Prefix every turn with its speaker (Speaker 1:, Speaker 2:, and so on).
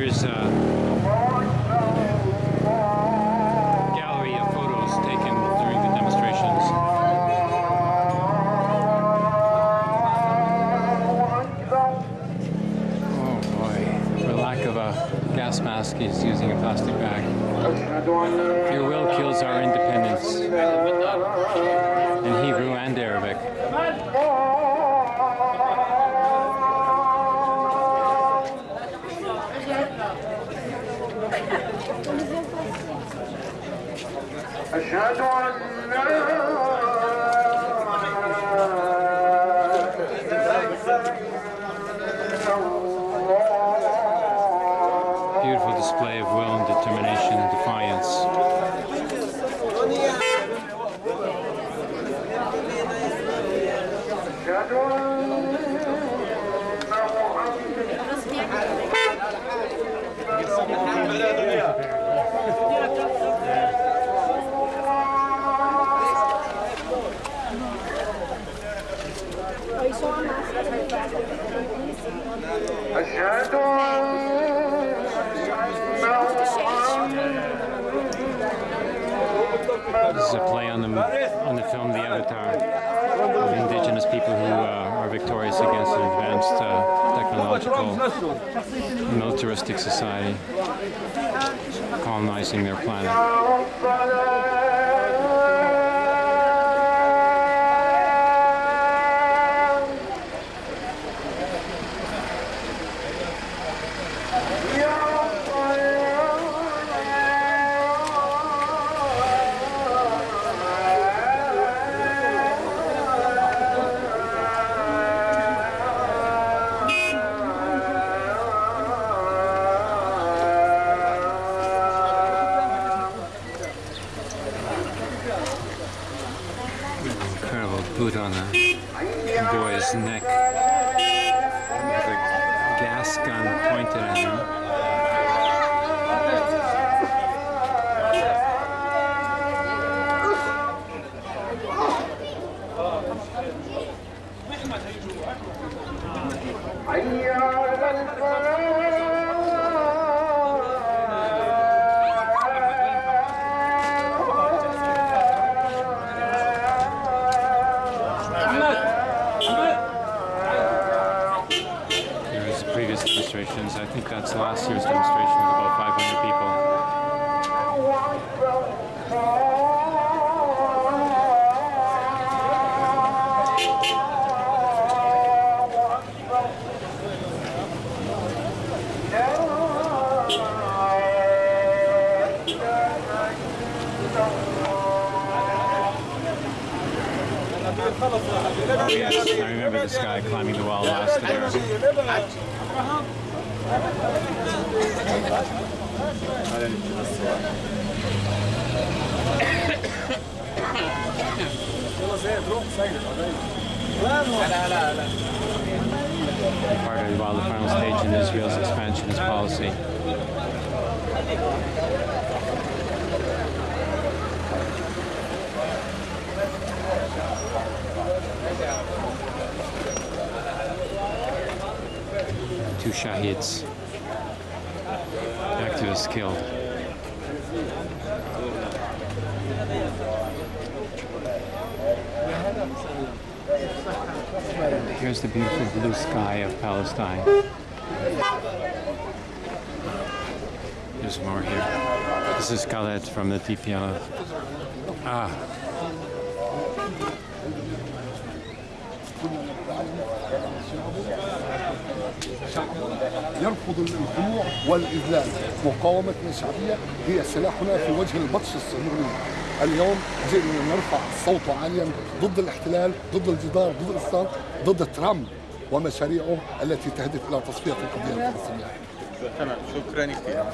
Speaker 1: here's a gallery of photos taken during the demonstrations. Oh boy, for lack of a gas mask, he's using a plastic bag. Your will kills our independence. أشهد أن لا Beautiful display of will and determination and defiance. أشهد
Speaker 2: أشهد أن
Speaker 1: This is a play on the on the film The Avatar of indigenous people who uh, are victorious against an advanced uh, technological militaristic society colonizing their planet. Boot on the boy's neck demonstrations. I think that's last year's demonstration with about 500 people. Oh yes, I remember this guy climbing the wall last year. Part of while the final stage in Israel's expansionist policy. Two shahids. Activists killed. Here's the beautiful blue sky of Palestine. There's more here. This is Khaled from the TPLF. Ah,
Speaker 3: يرفض الخضوع والإذلال. مقاومتنا الشعبيه هي سلاحنا في وجه البطش الصهيوني اليوم جئنا نرفع الصوت عاليا ضد الاحتلال ضد الجدار ضد الإسلام ضد ترامب ومشاريعه التي تهدف إلى تصفية القضية. الفلسطينيه
Speaker 4: تمام شكرا كثير